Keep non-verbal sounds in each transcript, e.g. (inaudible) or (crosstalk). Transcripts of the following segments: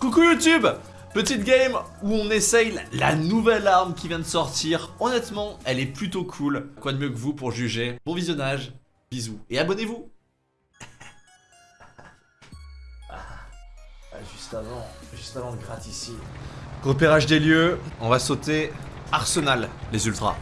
Coucou YouTube Petite game où on essaye la nouvelle arme qui vient de sortir. Honnêtement, elle est plutôt cool. Quoi de mieux que vous pour juger? Bon visionnage, bisous et abonnez-vous ah, Juste avant, juste avant le gratte ici. Repérage des lieux, on va sauter Arsenal, les ultras.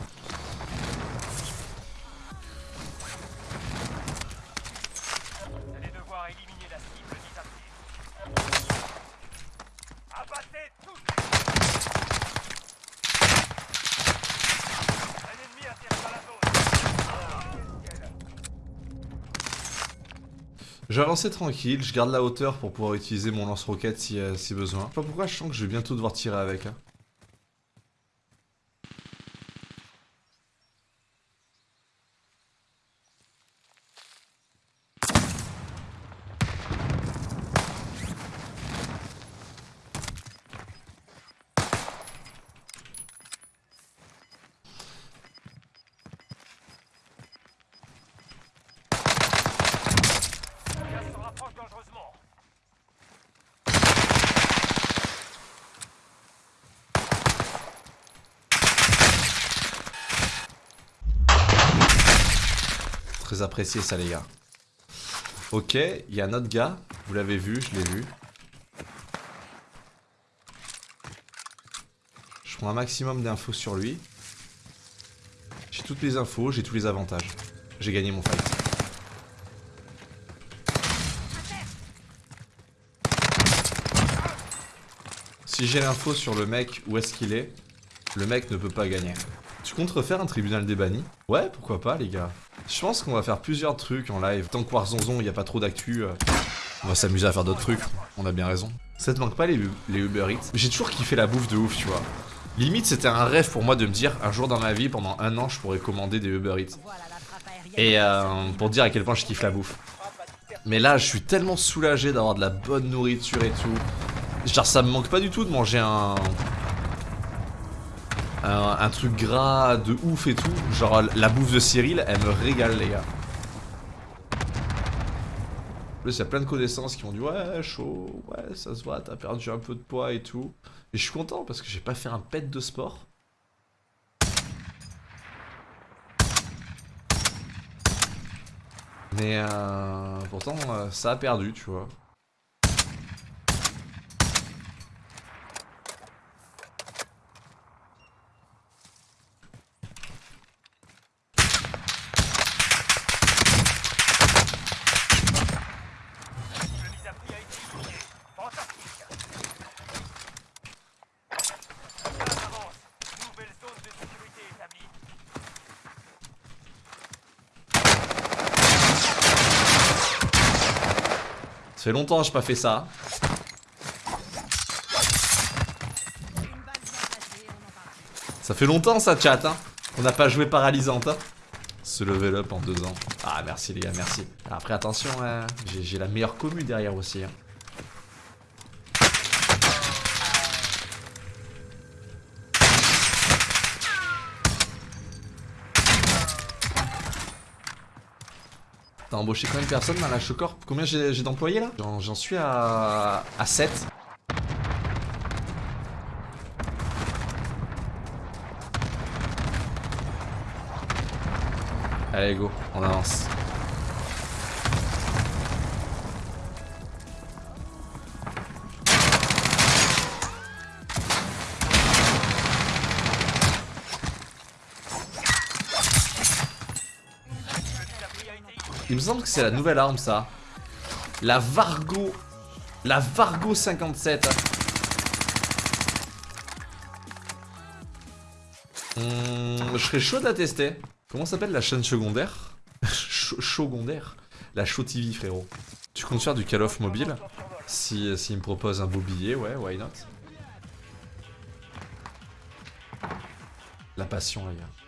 Je vais avancer tranquille, je garde la hauteur pour pouvoir utiliser mon lance-roquette si, euh, si besoin. Je sais pas pourquoi je sens que je vais bientôt devoir tirer avec. Hein. Très apprécié ça les gars. Ok, il y a un autre gars. Vous l'avez vu, je l'ai vu. Je prends un maximum d'infos sur lui. J'ai toutes les infos, j'ai tous les avantages. J'ai gagné mon fight. Si j'ai l'info sur le mec, où est-ce qu'il est, le mec ne peut pas gagner. Tu comptes refaire un tribunal des bannis? Ouais, pourquoi pas les gars. Je pense qu'on va faire plusieurs trucs en live. Tant que Warzonzon, il n'y a pas trop d'actu, euh, on va s'amuser à faire d'autres trucs. On a bien raison. Ça te manque pas les, Uber Eats? J'ai toujours kiffé la bouffe de ouf, tu vois. Limite, c'était un rêve pour moi de me dire, un jour dans ma vie, pendant un an, je pourrais commander des Uber Eats. Et euh, pour dire à quel point je kiffe la bouffe. Mais là, je suis tellement soulagé d'avoir de la bonne nourriture et tout. Genre, ça me manque pas du tout de manger un, un, truc gras de ouf et tout. Genre la bouffe de Cyril, elle me régale les gars. Plus, il y a plein de connaissances qui m'ont dit ouais, chaud, ouais, ça se voit, t'as perdu un peu de poids et tout. Et je suis content parce que j'ai pas fait un pet de sport. Mais euh, pourtant, euh, ça a perdu, tu vois. Ça fait longtemps que j'ai pas fait ça. Ça fait longtemps ça chat hein. On n'a pas joué paralysante hein. Se level up en deux ans. Ah merci les gars, merci. Après attention, hein. j'ai la meilleure commu derrière aussi. Hein. T'as embauché combien de personnes dans la Chocorp? Combien j'ai d'employés là? J'en suis à... à 7. Allez go, on avance. Il me semble que c'est la nouvelle arme ça. La Vargo. La Vargo 57. Hmm, je serais chaud à tester. Comment s'appelle la chaîne secondaire? (laughs) Secondaire La Show TV frérot. Tu comptes faire du Call of mobile? Si s'il me propose un beau billet, ouais, why not? La passion les gars.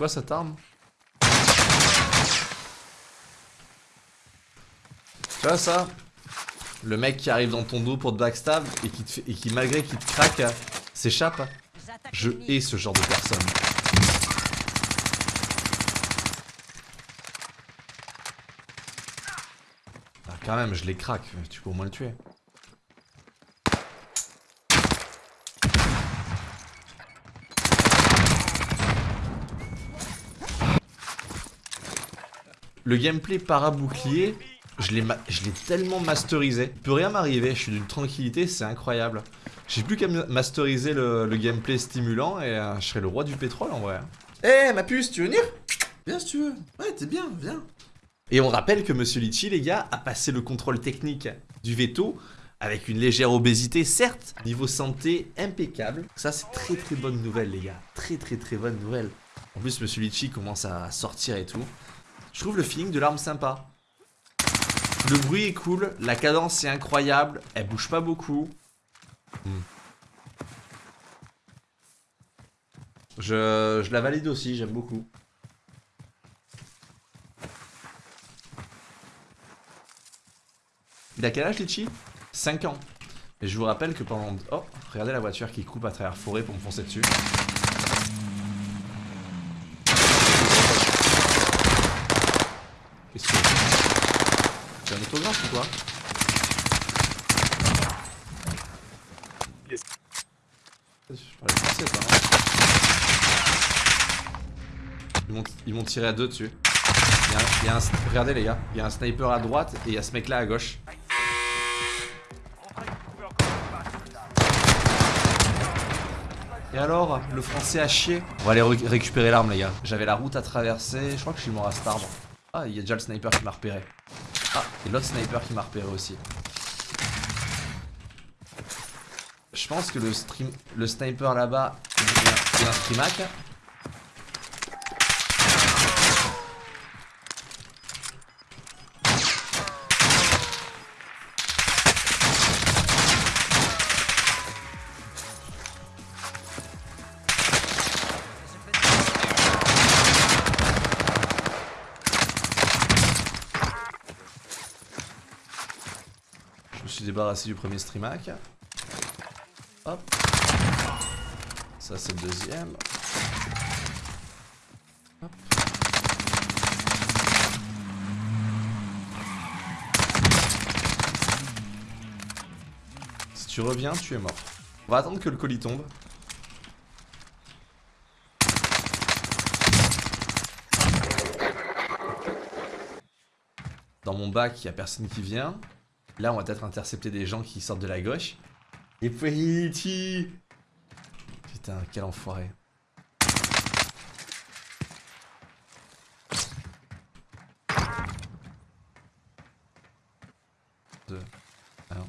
quoi cette arme Tu vois ça Le mec qui arrive dans ton dos pour te backstab et qui, te fait, et qui malgré qu'il te craque, s'échappe. Je hais ce genre de personne. Ah, quand même, je les craque, tu peux au moins le tuer. Le gameplay para-bouclier, je l'ai tellement masterisé. Il peut rien m'arriver, je suis d'une tranquillité, c'est incroyable. J'ai plus qu'à masteriser le, gameplay stimulant et euh, je serai le roi du pétrole en vrai. Eh ma puce, tu veux venir? Viens si tu veux. Ouais, t'es bien, viens. Et on rappelle que Monsieur Litchi, les gars, a passé le contrôle technique du veto avec une légère obésité, certes, niveau santé impeccable. Ça, c'est très très bonne nouvelle, les gars. Très très très bonne nouvelle. En plus, Monsieur Litchi commence à sortir et tout. Je trouve le feeling de l'arme sympa. Le bruit est cool, la cadence est incroyable, elle bouge pas beaucoup. Hmm. Je, la valide aussi, j'aime beaucoup. Il a quel âge Litchi? 5 ans. Et je vous rappelle que pendant... Oh, regardez la voiture qui coupe à travers forêt pour me foncer dessus. Qu'est-ce que c'est un autographe ou quoi yes. Je parlais français ça, hein Ils m'ont tiré à deux dessus. Il y, a il y a un, regardez les gars, il y a un sniper à droite et il y a ce mec là à gauche. Et alors, le français a chier On va aller récupérer l'arme les gars. J'avais la route à traverser, je crois que je suis mort à cet arbre. Ah, il y a déjà le sniper qui m'a repéré. Ah, et l'autre sniper qui m'a repéré aussi. Je pense que le, stream, le sniper là-bas, il y a un. Débarrassé du premier streamac. Hop. Ça c'est le deuxième. Si tu reviens, tu es mort. On va attendre que le colis tombe. Dans mon bac, il n'y a personne qui vient. Là, on va peut-être intercepter des gens qui sortent de la gauche. Et petit Putain, quel enfoiré. Deux. Un.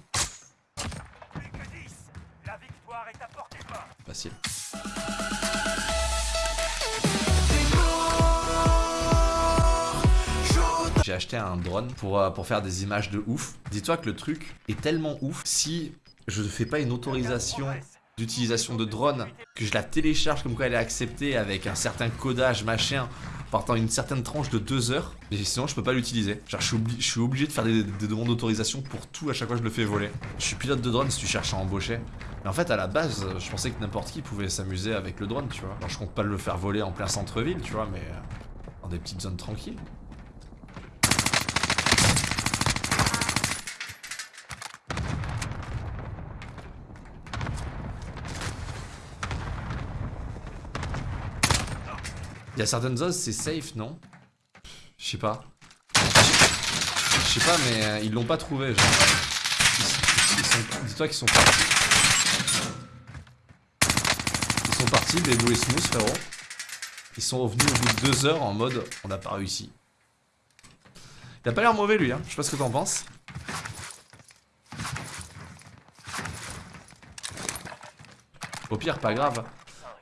Facile. J'ai acheté un drone pour, euh, pour faire des images de ouf. Dis-toi que le truc est tellement ouf, si je ne fais pas une autorisation d'utilisation de drone, que je la télécharge comme quoi elle est acceptée avec un certain codage machin, partant une certaine tranche de 2 heures, et sinon je peux pas l'utiliser. Genre je suis, obligé de faire des, demandes d'autorisation pour tout à chaque fois que je le fais voler. Je suis pilote de drone si tu cherches à embaucher. Mais en fait à la base, je pensais que n'importe qui pouvait s'amuser avec le drone, tu vois. Alors je compte pas le faire voler en plein centre-ville, tu vois, mais euh, dans des petites zones tranquilles. Il y a certaines os, c'est safe, non? Je sais pas. Je sais pas, mais euh, ils l'ont pas trouvé, genre. Dis-toi qu'ils sont partis. Ils sont partis, des et Smooth, frérot. Ils sont revenus au bout de deux heures en mode on n'a pas réussi. Il a pas l'air mauvais lui, hein. je sais pas ce que t'en penses. Au pire, pas grave.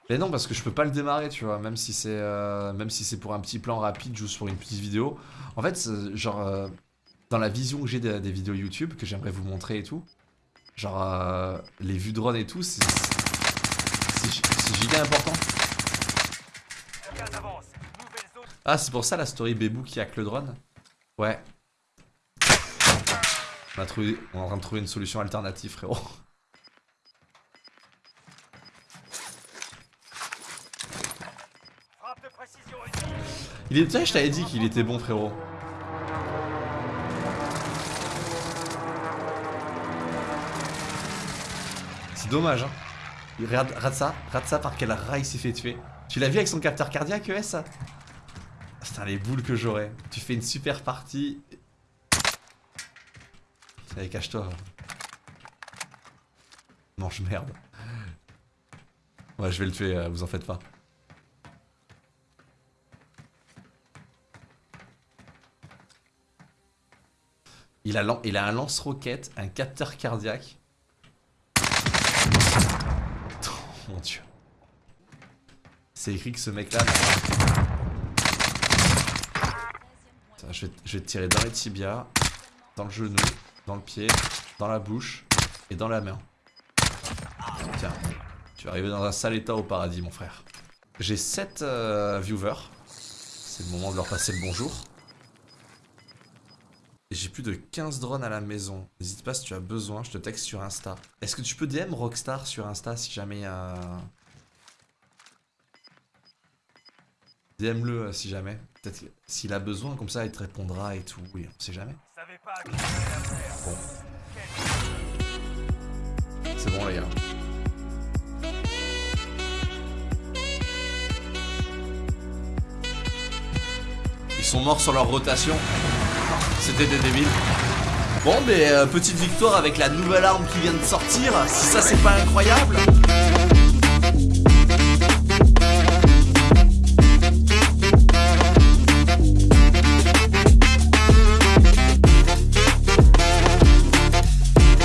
Mais non, parce que je peux pas le démarrer, tu vois, même si c'est euh, si pour un petit plan rapide, juste pour une petite vidéo. En fait, genre, euh, dans la vision que j'ai des, vidéos YouTube, que j'aimerais vous montrer et tout, genre, euh, les vues drone et tout, c'est c'est gi- c'est giga important. Ah, c'est pour ça la story Bébou qui hack le drone Ouais. On, on est en train de trouver une solution alternative, frérot. Frappe de précision ici. Il tu sais, je t'avais dit qu'il était bon, frérot. C'est dommage, hein. Il Regarde, ça, regarde ça par quel rail il s'est fait tuer. Tu l'as vu avec son capteur cardiaque, ES ça Putain, les boules que j'aurais. Tu fais une super partie. Allez, cache-toi. Mange merde. Ouais, je vais le tuer, euh, vous en faites pas. Il a, il un lance-roquette, un capteur cardiaque. Oh mon dieu. C'est écrit que ce mec-là... Je vais, te tirer dans les tibias, dans le genou, dans le pied, dans la bouche et dans la main. Tiens, tu vas arriver dans un sale état au paradis, mon frère. J'ai 7 viewers. C'est le moment de leur passer le bonjour. Et J'ai plus de 15 drones à la maison. N'hésite pas si tu as besoin, je te texte sur Insta. Est-ce que tu peux DM Rockstar sur Insta si jamais... Euh... DM-le euh, si jamais. Peut-être s'il a besoin, comme ça il te répondra et tout. Oui, on sait jamais. Bon. C'est bon les gars. Ils sont morts sur leur rotation. C'était des débiles. Bon, mais euh, petite victoire avec la nouvelle arme qui vient de sortir. Si ça, c'est pas incroyable.